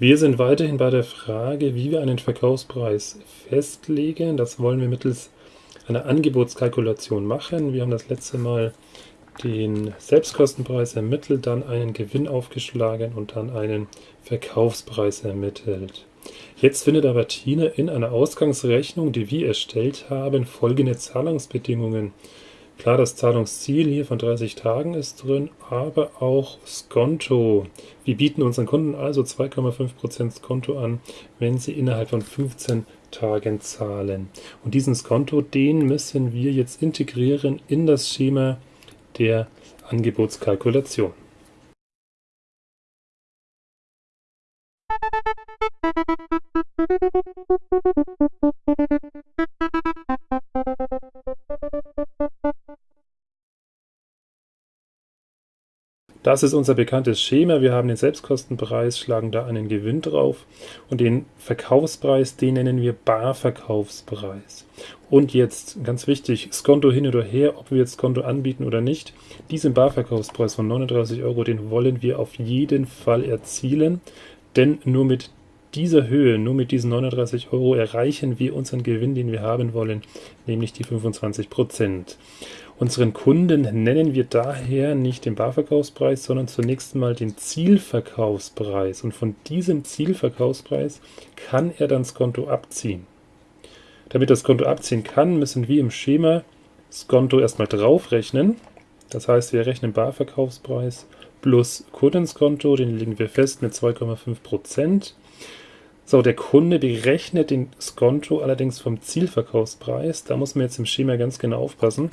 Wir sind weiterhin bei der Frage, wie wir einen Verkaufspreis festlegen. Das wollen wir mittels einer Angebotskalkulation machen. Wir haben das letzte Mal den Selbstkostenpreis ermittelt, dann einen Gewinn aufgeschlagen und dann einen Verkaufspreis ermittelt. Jetzt findet aber Tina in einer Ausgangsrechnung, die wir erstellt haben, folgende Zahlungsbedingungen Klar, das Zahlungsziel hier von 30 Tagen ist drin, aber auch Skonto. Wir bieten unseren Kunden also 2,5% Skonto an, wenn sie innerhalb von 15 Tagen zahlen. Und diesen Skonto, den müssen wir jetzt integrieren in das Schema der Angebotskalkulation. Das ist unser bekanntes Schema. Wir haben den Selbstkostenpreis, schlagen da einen Gewinn drauf und den Verkaufspreis, den nennen wir Barverkaufspreis. Und jetzt, ganz wichtig, Skonto hin oder her, ob wir jetzt Skonto anbieten oder nicht, diesen Barverkaufspreis von 39 Euro, den wollen wir auf jeden Fall erzielen, denn nur mit dieser Höhe, nur mit diesen 39 Euro, erreichen wir unseren Gewinn, den wir haben wollen, nämlich die 25 Prozent. Unseren Kunden nennen wir daher nicht den Barverkaufspreis, sondern zunächst mal den Zielverkaufspreis. Und von diesem Zielverkaufspreis kann er dann das Konto abziehen. Damit das Konto abziehen kann, müssen wir im Schema das Konto erstmal draufrechnen. Das heißt, wir rechnen Barverkaufspreis plus Kundenskonto, den legen wir fest mit 2,5%. So, der Kunde berechnet den Skonto allerdings vom Zielverkaufspreis. Da muss man jetzt im Schema ganz genau aufpassen.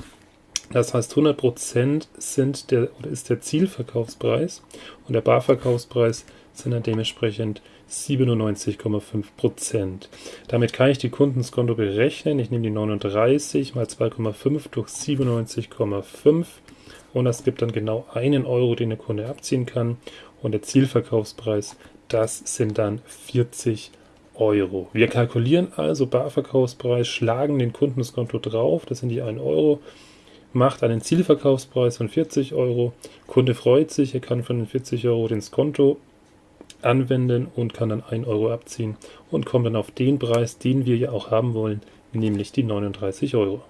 Das heißt, 100% sind der, oder ist der Zielverkaufspreis und der Barverkaufspreis sind dann dementsprechend 97,5%. Damit kann ich die Kundenskonto berechnen. Ich nehme die 39 mal 2,5 durch 97,5 und das gibt dann genau einen Euro, den der Kunde abziehen kann. Und der Zielverkaufspreis, das sind dann 40 Euro. Wir kalkulieren also Barverkaufspreis, schlagen den Kundenskonto drauf, das sind die 1 Euro macht einen Zielverkaufspreis von 40 Euro. Kunde freut sich, er kann von den 40 Euro den Skonto anwenden und kann dann 1 Euro abziehen und kommt dann auf den Preis, den wir ja auch haben wollen, nämlich die 39 Euro.